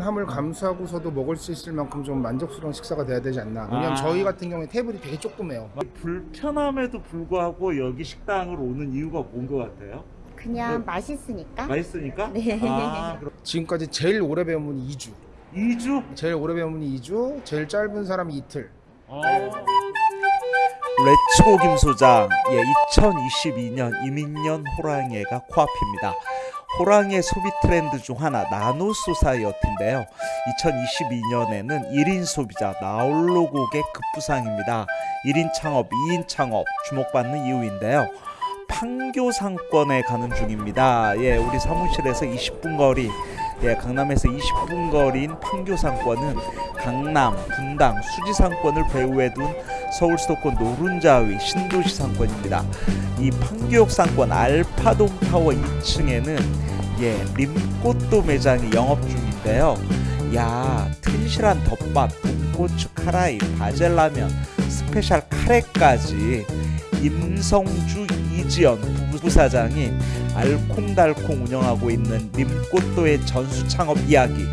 불편함을 감수하고서도 먹을 수 있을 만큼 좀 만족스러운 식사가 돼야 되지 않나. 왜냐면 아. 저희 같은 경우에 테이블이 되게 조그매요. 불편함에도 불구하고 여기 식당을 오는 이유가 뭔 것 같아요? 그냥 네. 맛있으니까. 맛있으니까? 네. 아, 그럼 지금까지 제일 오래 배운 분이 2주. 2주? 제일 오래 배운 분이 2주, 제일 짧은 사람이 이틀. 어. 레츠고 김소장 예, 2022년 이민년 호랑이가 코앞입니다. 호랑이해 소비 트렌드 중 하나 nano society인데요. 2022년에는 1인 소비자 나홀로 고객 급부상입니다. 1인 창업, 2인 창업 주목받는 이유인데요. 판교 상권에 가는 중입니다. 예, 우리 사무실에서 20분 거리, 예, 강남에서 20분 거리인 판교 상권은 강남, 분당, 수지 상권을 배후에 둔 서울 수도권 노른자위 신도시 상권입니다. 이 판교역 상권 알파돔 타워 2층에는 예 림꽃도 매장이 영업 중인데요. 야 튼실한 덮밥, 돈고추 카라이, 바젤라면, 스페셜 카레까지 임성주 이지연 부부사장이 알콩달콩 운영하고 있는 림꽃도의 전수 창업 이야기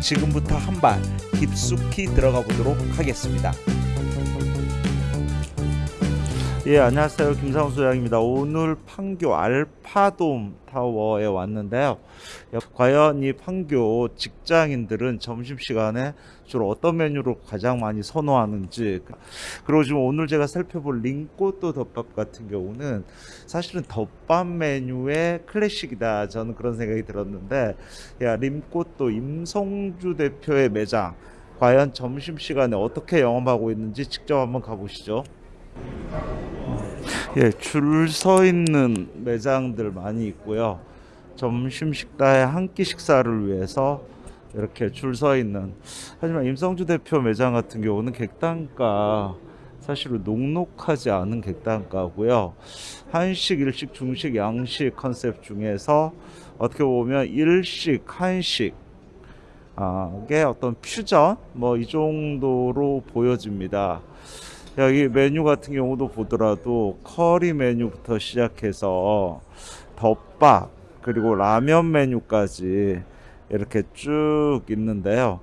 지금부터 한 발 깊숙이 들어가 보도록 하겠습니다. 예, 안녕하세요. 김상수 소장입니다. 오늘 판교 알파돔 타워에 왔는데요. 예, 과연 이 판교 직장인들은 점심시간에 주로 어떤 메뉴를 가장 많이 선호하는지 그리고 지금 오늘 제가 살펴볼 링꼬또 덮밥 같은 경우는 사실은 덮밥 메뉴의 클래식이다 저는 그런 생각이 들었는데 야 림꼬또 임성주 대표의 매장 과연 점심시간에 어떻게 영업하고 있는지 직접 한번 가보시죠 예, 줄 서 있는 매장들 많이 있고요. 점심 식사에 한 끼 식사를 위해서 이렇게 줄 서 있는. 하지만 임성주 대표 매장 같은 경우는 객단가 사실은 녹록하지 않은 객단가고요. 한식, 일식, 중식, 양식 컨셉 중에서 어떻게 보면 일식, 한식 아, 게 어떤 퓨전 뭐 이 정도로 보여집니다. 여기 메뉴 같은 경우도 보더라도 커리 메뉴부터 시작해서 덮밥 그리고 라면 메뉴까지 이렇게 쭉 있는데요.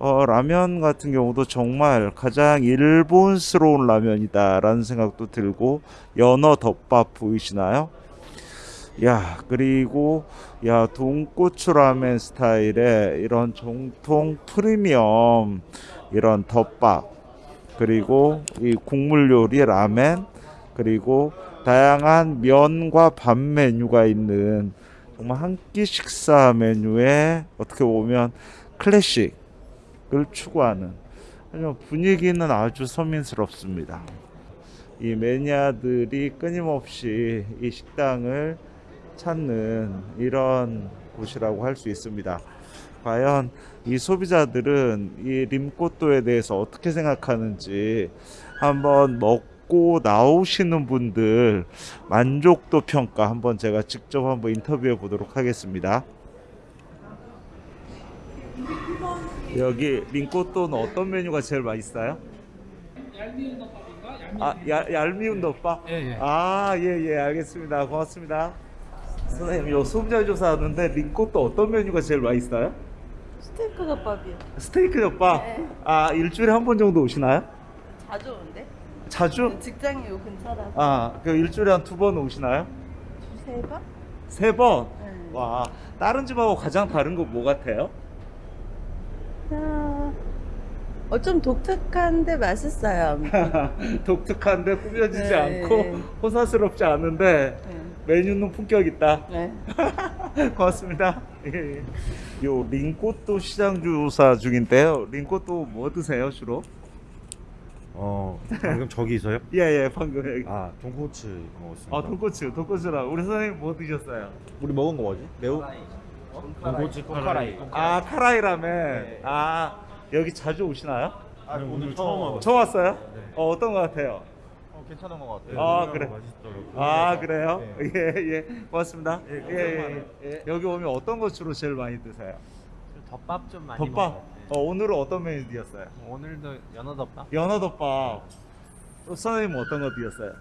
어, 라면 같은 경우도 정말 가장 일본스러운 라면이다 라는 생각도 들고 연어 덮밥 보이시나요? 야 그리고 야 돈고추 라멘 스타일의 이런 정통 프리미엄 이런 덮밥 그리고 이 국물 요리 라멘 그리고 다양한 면과 밥 메뉴가 있는 정말 한 끼 식사 메뉴에 어떻게 보면 클래식을 추구하는 분위기는 아주 서민스럽습니다. 이 매니아들이 끊임없이 이 식당을 찾는 이런 곳이라고 할 수 있습니다. 과연 이 소비자들은 이 림꼬또에 대해서 어떻게 생각하는지 한번 먹고 나오시는 분들 만족도 평가 한번 제가 직접 한번 인터뷰해 보도록 하겠습니다. 여기 림꼬또는 어떤 메뉴가 제일 맛있어요? 얄미운 덮밥인가? 얄미운 아, 야, 얄미운 덮밥? 예, 예. 아, 예, 예, 알겠습니다. 고맙습니다. 선생님, 요 소비자 조사하는데 링꼬또 어떤 메뉴가 제일 맛있어요? 스테이크 덮밥이요. 스테이크 덮밥? 네. 아, 일주일에 한 번 정도 오시나요? 자주 오는데? 자주? 직장이 요 근처라서. 아, 그 일주일에 한 두 번 오시나요? 두세 번? 세 번? 네. 와, 다른 집하고 가장 다른 거 뭐 같아요? 아, 어, 좀 독특한데 맛있어요. 독특한데 꾸며지지 네. 않고 호사스럽지 않은데 네. 메뉴는 품격 있다. 네. 고맙습니다. 예, 예. 요 링꼬또 시장 조사 중인데요. 링꼬또 뭐 드세요 주로? 어 방금 저기서요? 예예 방금 여기. 아 돈코츠 먹었습니다. 아 돈코츠 돈코츠랑 우리 선생님 뭐 드셨어요? 우리 먹은 거 뭐지? 매우 돈코츠 코카라이. 아 카라이 라멘. 아 여기 자주 오시나요? 아, 오늘 처음 와봤어요. 처음 왔어요? 어 어떤 거 같아요? 어, 괜찮은 것 같아요. 아, 그래. 맛있더라고요. 아 그래요? 네. 예예 고맙습니다. 예, 예, 예, 예. 여기 오면 어떤 거 주로 제일 많이 드세요? 덮밥 좀 많이 덮밥. 먹어요. 네. 어, 오늘은 어떤 메뉴 드셨어요? 오늘도 연어 덮밥? 연어 덮밥. 또 선생님 어떤 거 드셨어요?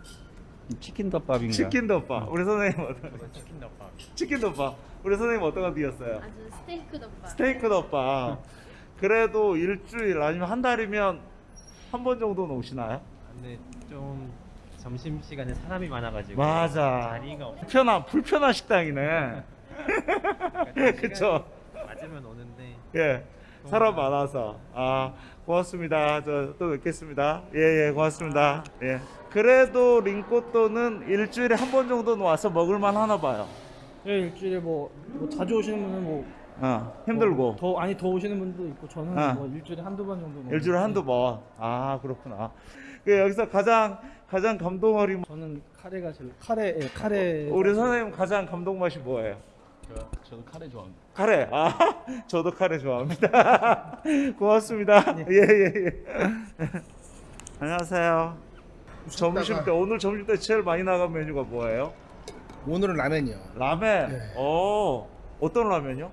치킨 덮밥인가? 치킨 덮밥. 우리 선생님 어떤 거? 치킨 덮밥. 치킨 덮밥. 우리 선생님 어떤 거 드셨어요? 아주 스테이크 덮밥. 스테이크 덮밥. 그래도 일주일 아니면 한 달이면 한 번 정도는 오시나요? 근데 좀 점심 시간에 사람이 많아가지고 맞아. 자리가 없. 불편한 불편한 식당이네. 그쵸? 맞으면 오는데 예. 사람 많아서. 아, 고맙습니다. 저 또 뵙겠습니다. 예, 예, 고맙습니다. 예. 그래도 링꼬또는 일주일에 한 번 정도는 와서 먹을만 하나 봐요. 예, 일주일에 뭐, 뭐 자주 오시는 분은 뭐, 어, 힘들고. 뭐더 아니 더 오시는 분도 있고 저는 아. 뭐 일주일에 한두 번 정도. 일주일에 한두 번. 아, 그렇구나. 그 여기서 가장 가장 감동 어린 저는 카레가 제일 카레 예, 카레. 우리 선생님 가장 감동 맛이 뭐예요? 저도 카레 좋아합니다. 카레. 아, 저도 카레 좋아합니다. 고맙습니다. 예, 예, 예. 안녕하세요. 점심 때 오늘 점심 때 제일 많이 나간 메뉴가 뭐예요? 오늘은 라면이요. 라멘. 네. 어, 어떤 라면이요?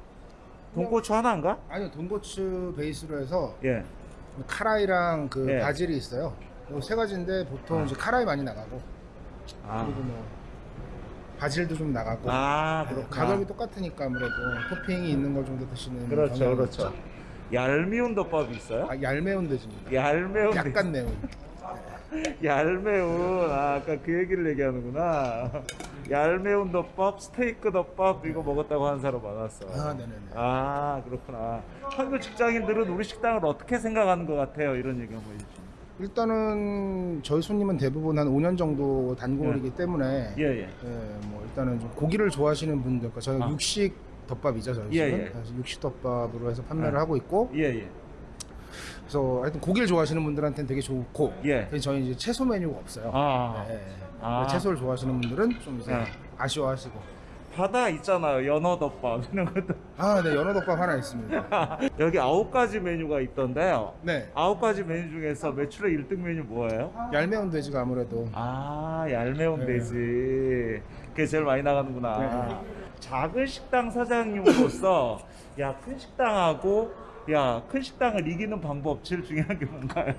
돈고추 하나인가? 아니요 돈고추 베이스로 해서 예. 카라이랑 그 예. 바질이 있어요. 이세 가지인데 보통 이제 카라이 많이 나가고 아, 그리고 뭐 바질도 좀 나가고 아. 가격이 똑같으니까 아무래도 토핑이 있는 걸 좀 더 드시는 그렇죠, 그렇죠. 얄미운 덮밥이 있어요? 아, 얄매운 돼지입니다. 얄매운 약간 매운. 얄매운 아, 아까 그 얘기를 얘기하는구나 얄매운 덮밥 스테이크 덮밥 이거 먹었다고 하는 사람 많았어 아, 네네네. 아, 그렇구나 한국 직장인들은 우리 식당을 어떻게 생각하는 것 같아요 이런 얘기 한번 해주시면 일단은 저희 손님은 대부분 한 5년 정도 단골이기 때문에 예 예 예, 뭐 일단은 좀 고기를 좋아하시는 분들, 그러니까 저희 아. 육식 덮밥이죠 저희 예. 예. 육식 덮밥으로 해서 판매를 아. 하고 있고, 예 예 그래서 하여튼 고기를 좋아하시는 분들한테는 되게 좋고, 예. 저희 이제 채소 메뉴가 없어요. 아 예, 예. 아. 채소를 좋아하시는 분들은 좀 이제 네. 아쉬워하시고. 바다 있잖아요 연어 덮밥 이런 것도 아, 네 연어 덮밥 하나 있습니다. 여기 아홉 가지 메뉴가 있던데요 네, 아홉 가지 메뉴 중에서 매출의 1등 메뉴 뭐예요? 얄매운 돼지가 아무래도 아 얄매운 네. 돼지 그게 제일 많이 나가는구나 네. 작은 식당 사장님으로서 야 큰 식당하고 야 큰 식당을 이기는 방법 제일 중요한 게 뭔가요?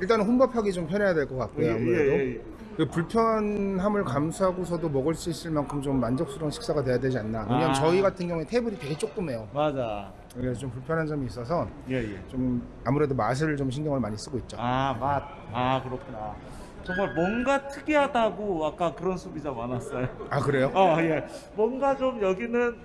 일단은 혼밥하기 좀 편해야 될 것 같고요. 아무래도 예, 예, 예. 그 불편함을 감수하고서도 먹을 수 있을 만큼 좀 만족스러운 식사가 돼야 되지 않나. 왜냐면 아. 저희 같은 경우에 테이블이 되게 조그매요. 맞아 그래서 좀 불편한 점이 있어서 예예 좀 아무래도 맛을 좀 신경을 많이 쓰고 있죠. 아맛아 그렇구나 정말 뭔가 특이하다고 아까 그런 소비자 많았어요 아 그래요? 어예 뭔가 좀 여기는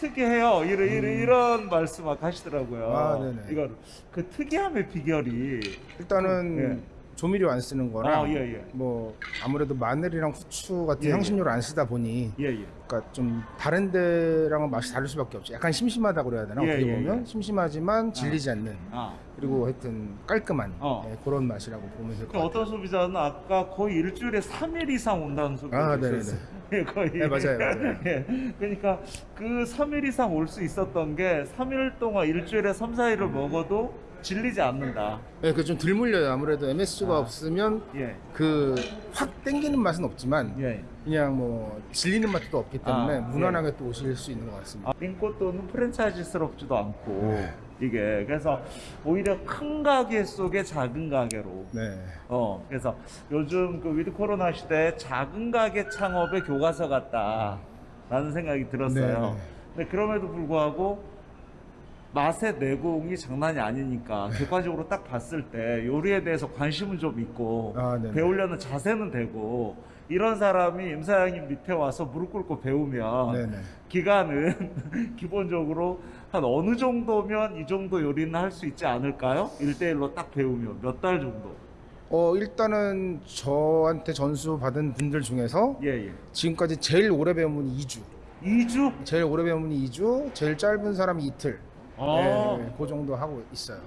특이해요 이런 이런, 이런 말씀 막 하시더라고요 음. 아, 네네. 이거 그 특이함의 비결이 일단은 예. 조미료 안 쓰는 거랑 아, 예, 예. 뭐 아무래도 마늘이랑 후추 같은 예, 예. 향신료를 안 쓰다 보니 예 예 그러니까 좀 다른 데랑은 맛이 다를 수밖에 없죠. 약간 심심하다고 그래야 되나? 예, 어떻게 예, 보면 예. 심심하지만 질리지 않는 아 그리고 하여튼 깔끔한 어. 예, 그런 맛이라고 보면 될것그 같아요. 어떤 소비자는 아까 거의 일주일에 3일 이상 온다는 소비가 아. 있었어요. 예, 거의. 네, 맞아요, 맞아요. 예. 그러니까 그 3일 이상 올 수 있었던 게 3일 동안 일주일에 3, 4일을 먹어도 질리지 않는다. 예, 그좀 덜 물려요. 아무래도 MSG가 아. 없으면 예. 그확 땡기는 맛은 없지만 예. 그냥 뭐 질리는 맛도 없기 때문에 아, 무난하게 또 오실 수 있는 것 같습니다. 아, 링꼬또는 프랜차이즈스럽지도 않고 네. 이게 그래서 오히려 큰 가게 속에 작은 가게로 네. 어 그래서 요즘 그 with 코로나 시대에 작은 가게 창업의 교과서 같다라는 생각이 들었어요. 네, 네. 근데 그럼에도 불구하고 맛의 내공이 장난이 아니니까 객관적으로 딱 봤을 때 요리에 대해서 관심은 좀 있고 아. 배우려는 자세는 되고 이런 사람이 임사장님 밑에 와서 무릎 꿇고 배우면 네네. 기간은 기본적으로 한 어느 정도면 이 정도 요리는 할 수 있지 않을까요? 1대1로 딱 배우면 몇 달 정도? 어 일단은 저한테 전수 받은 분들 중에서 예, 예. 지금까지 제일 오래 배운 분이 2주. 2주? 제일 오래 배운 분이 2주, 제일 짧은 사람이 이틀. 아, 네, 그 정도 하고 있어요.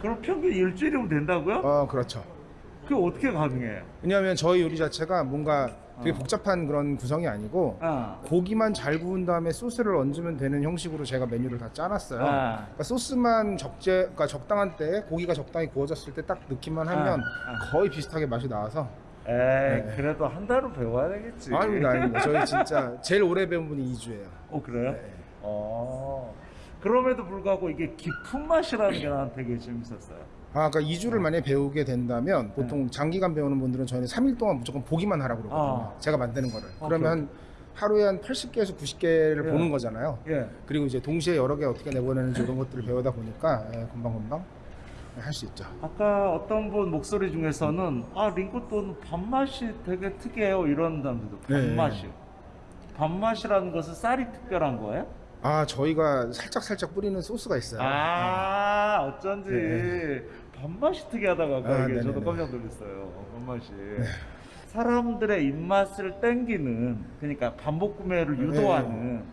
그럼 평균 일주일이면 된다고요? 어, 그렇죠. 그게 어떻게 가능해요? 왜냐하면 저희 요리 자체가 뭔가 되게 어. 복잡한 그런 구성이 아니고 아, 고기만 잘 구운 다음에 소스를 얹으면 되는 형식으로 제가 메뉴를 다 짜놨어요. 아. 그러니까 소스만 적재, 그러니까 적당한 때 고기가 적당히 구워졌을 때 딱 넣기만 하면 아, 거의 비슷하게 맛이 나와서 에이, 네. 그래도 한 달은 배워야 되겠지. 아닙니다, 아닙니다. 저희 진짜 제일 오래 배운 분이 2주예요. 어, 그래요? 네. 어. 그럼에도 불구하고 이게 깊은 맛이라는 게 나한테 되게 재밌었어요. 아, 그러니까 2주를 만약에 배우게 된다면 보통 장기간 배우는 분들은 저희는 3일 동안 무조건 보기만 하라고 그러거든요. 네. 아. 제가 만드는 거를. 오케이, 그러면 하루에 한 80개에서 90개를 예. 보는 거잖아요. 예. 그리고 이제 동시에 여러 개 어떻게 내보내는지 이런 것들을 배우다 보니까 예, 금방금방 할 수 있죠. 아까 어떤 분 목소리 중에서는 아 링코또는 밥맛이 되게 특이해요 이런 사람들도 네. 밥맛이 밥맛이라는 것은 쌀이 특별한 거예요? 아 저희가 살짝 살짝 뿌리는 소스가 있어요. 아 어쩐지 네. 밥맛이 특이하다고 아까 아, 이게 저도. 깜짝 놀랐어요 밥맛이 사람들의 입맛을 땡기는 그러니까 반복 구매를 유도하는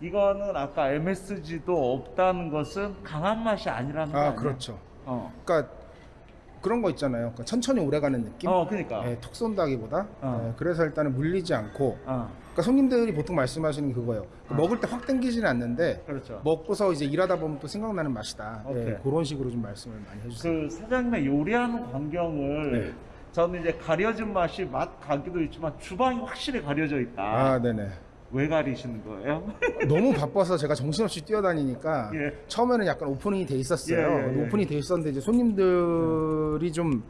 이거는 아까 MSG도 없다는 것은 강한 맛이 아니라는 거 아? 그렇죠. 어. 그러니까 그런 거 있잖아요. 그러니까 천천히 오래가는 느낌. 어 그러니까 예, 톡 쏜다기보다. 어. 예, 그래서 일단은 물리지 않고. 어 그러니까 손님들이 보통 말씀하시는 게 그거예요. 어. 먹을 때 확 땡기지는 않는데 그렇죠 먹고서 이제 일하다 보면 또 생각나는 맛이다. 예. 그런 식으로 좀 말씀을 많이 해주세요. 그 사장님의 요리하는 광경을 네. 저는 이제 가려진 맛이 맛 가기도 있지만 주방이 확실히 가려져 있다. 아, 네네. 왜 가리시는 거예요? 너무 바빠서 제가 정신없이 뛰어다니니까 예. 처음에는 약간 오프닝이 돼 있었어요. 예, 예, 예. 오프닝이 돼 있었는데 이제 손님들이 좀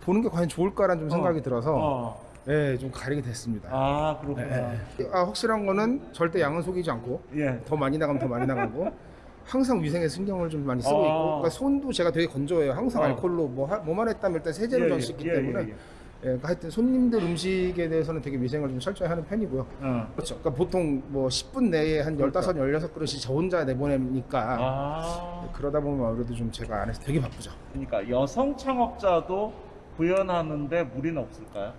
보는 게 과연 좋을까라는 좀 생각이 들어서 어. 예, 좀 가리게 됐습니다. 아 예, 그렇구나. 예. 아, 확실한 거는 절대 양은 속이지 않고 예. 더 많이 나가면 더 많이 나가고 항상 위생에 신경을 좀 많이 쓰고 아. 있고 그러니까 손도 제가 되게 건조해요. 항상 어. 알콜로 뭐 하- 뭐만 했다면 일단 세제로 전 씻기 때문에 예, 예. 예, 그러니까 하여튼 손님들 음식에 대해서는 되게 위생을 좀 철저히 하는 편이고요. 어. 그렇죠. 그러니까 보통 뭐 10분 내에 한 15, 16그릇이 저 혼자 내보내니까 아 그러다 보면 아무래도 좀 제가 안에서 되게 바쁘죠. 그러니까 여성 창업자도 구현하는데 무리는 없을까요?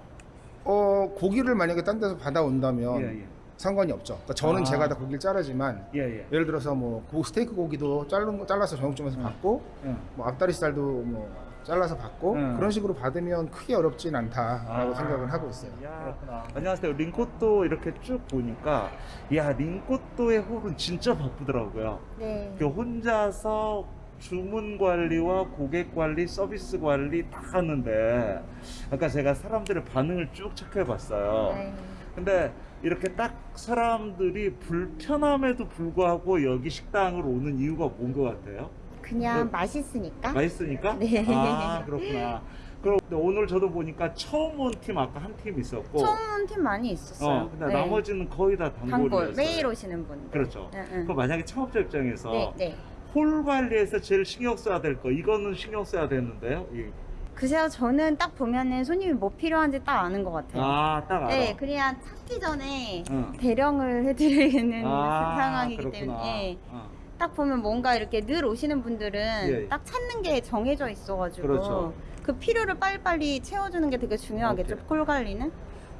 어, 고기를 만약에 딴 데서 받아온다면 예 예. 상관이 없죠. 그러니까 저는 아. 제가 다 고기를 자르지만 예예. 예를 들어서 뭐 고- 스테이크 고기도 자른 거 잘라서 정육점에서 음. 받고 예. 뭐 앞다리살도 뭐 잘라서 받고 음. 그런 식으로 받으면 크게 어렵진 않다라고 아. 생각을 하고 있어요. 야, 안녕하세요. 링코또 이렇게 쭉 보니까 야 링코또의 홀은 진짜 바쁘더라고요. 네. 그 혼자서 주문 관리와 고객 관리, 서비스 관리 다 하는데 아까 제가 사람들의 반응을 쭉 체크해 봤어요. 네. 근데 이렇게 딱 사람들이 불편함에도 불구하고 여기 식당을 오는 이유가 뭔 것 같아요? 그냥 네. 맛있으니까. 맛있으니까? 네. 아 그렇구나. 그럼 오늘 저도 보니까 처음 온 팀 아까 한 팀 있었고 처음 온 팀 많이 있었어요. 어, 근데 네. 나머지는 거의 다 단골이었어요. 단골 매일 오시는 분. 그렇죠. 응, 응. 그럼 만약에 창업자 입장에서 네, 네. 홀 관리에서 제일 신경 써야 될 거 이거는 신경 써야 되는데요. 이- 글쎄요, 저는 딱 보면은 손님이 뭐 필요한지 딱 아는 것 같아요. 아, 딱 알아. 네, 그래야 찾기 전에 응. 대령을 해드리는 아, 상황이기 그렇구나. 때문에 어. 딱 보면 뭔가 이렇게 늘 오시는 분들은 예. 딱 찾는 게 정해져 있어가지고 그렇죠. 그 필요를 빨리빨리 채워주는 게 되게 중요하겠죠, 오케이. 콜 관리는.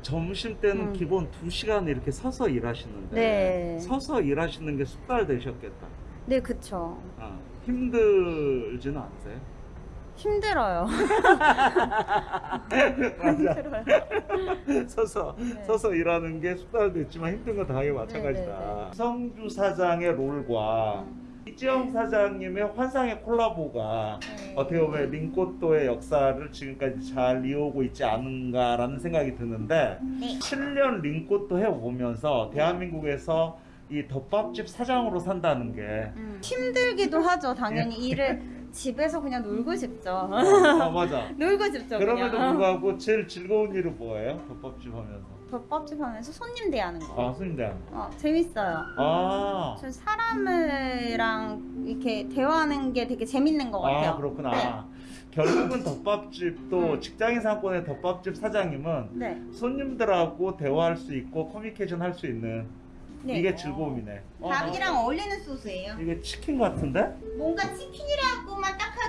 점심 때는 음. 기본 2시간 이렇게 서서 일하시는데 네. 서서 일하시는 게 숙달 되셨겠다. 네, 그쵸. 아, 힘들지는 않으세요? 힘들어요. 힘들어요. 서서 네. 서서 일하는 게 숙달됐지만 힘든 건 당연히 마찬가지다. 네, 네, 성주 사장의 롤과 이지영 사장님의 환상의 콜라보가 네. 어떻게 보면 링꼬또의 역사를 지금까지 잘 이어오고 있지 않은가라는 생각이 드는데 네. 7년 링꼬또 해오면서 대한민국에서 이 덮밥집 사장으로 산다는 게 음, 힘들기도 하죠, 당연히. 일을 집에서 그냥 놀고 싶죠. 어, 맞아. 놀고 싶죠, 그럼에도 그냥. 불구하고 제일 즐거운 일은 뭐예요? 덮밥집 하면서. 덮밥집 하면서 손님 대하는 거. 아, 손님 대한. 어, 재밌어요. 아. 저 사람이랑 이렇게 대화하는 게 되게 재밌는 것 같아요. 아 그렇구나. 결국은 덮밥집도 음. 직장인 상권의 덮밥집 사장님은 네. 손님들하고 대화할 수 있고 커뮤니케이션 할 수 있는 네. 이게 즐거움이네. 어, 닭이랑 어울리는 소스예요. 이게 치킨 같은데? 뭔가 딱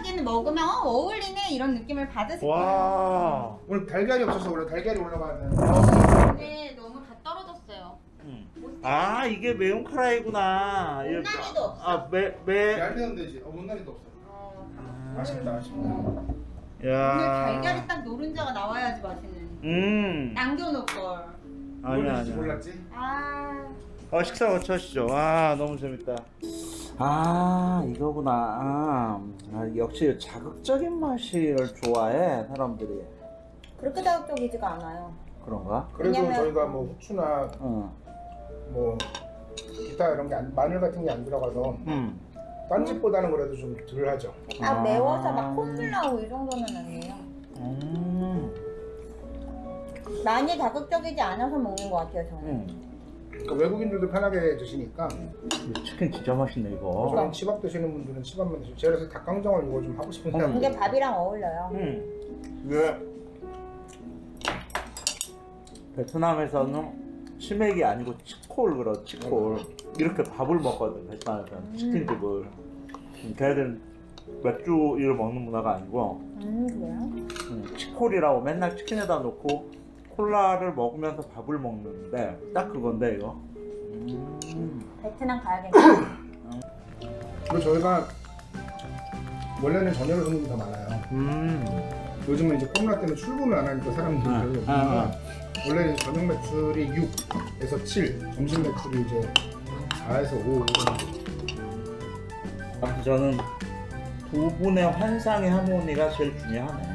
하기에는 먹으면 어, 어울리네 이런 느낌을 받으실 거예요. 와. 오늘 달걀이 없어서 원래 달걀이 올라가는 근데 너무 다 떨어졌어요. 음. 아 이게 매운 카라이구나. 못난이도 없어. 아 매, 매. 얇은 되지. 어, 못난이도 없어. 어, 아쉽다, 아쉽다. 오늘 야. 달걀이 딱 노른자가 나와야지 맛있는. 음. 남겨놓을 걸. 아니야 아니야. 몰랐지? 아. 어 식사 같이 하시죠. 아 너무 재밌다. 아 이거구나. 아, 역시 자극적인 맛을 좋아해 사람들이. 그렇게 자극적이지가 않아요. 그런가? 그래도 왜냐면- 저희가 뭐 후추나 응. 뭐 기타 이런 게 안- 마늘 같은 게 안 들어가서 음. 딴 집보다는 그래도 좀 덜 하죠. 아, 아. 매워서 막 콧물 나고 이 정도는 아니에요. 음. 많이 자극적이지 않아서 먹는 것 같아요 저는. 음. 그러니까 외국인들도 편하게 드시니까 이 치킨 진짜 맛있네 이거. 저는 치밥 드시는 분들은 치밥만 드시고 제가 그래서 닭강정을 이거 좀 하고 싶은데 음. 이게 밥이랑 어울려요. 음. 이게 베트남에서는 치맥이 아니고 치콜 그러 치콜 이렇게 밥을 먹거든 베트남에서는 치킨집을 음, 걔네들은 맥주 이를 먹는 문화가 아니고 음 그래요? 음, 치콜이라고 맨날 치킨에다 놓고 콜라를 먹으면서 밥을 먹는데 딱 그건데 이거 음. 베트남 가야겠네. 그리고 저희가 원래는 저녁에 손님이 더 많아요 음. 요즘은 이제 코로나 때문에 출근을 안 하니까 사람들이 아, 별로 아, 없으니까 원래는 저녁 매출이 6에서 7 점심 매출이 이제 4에서 5 아무튼 저는 두 분의 환상의 하모니가 제일 중요하네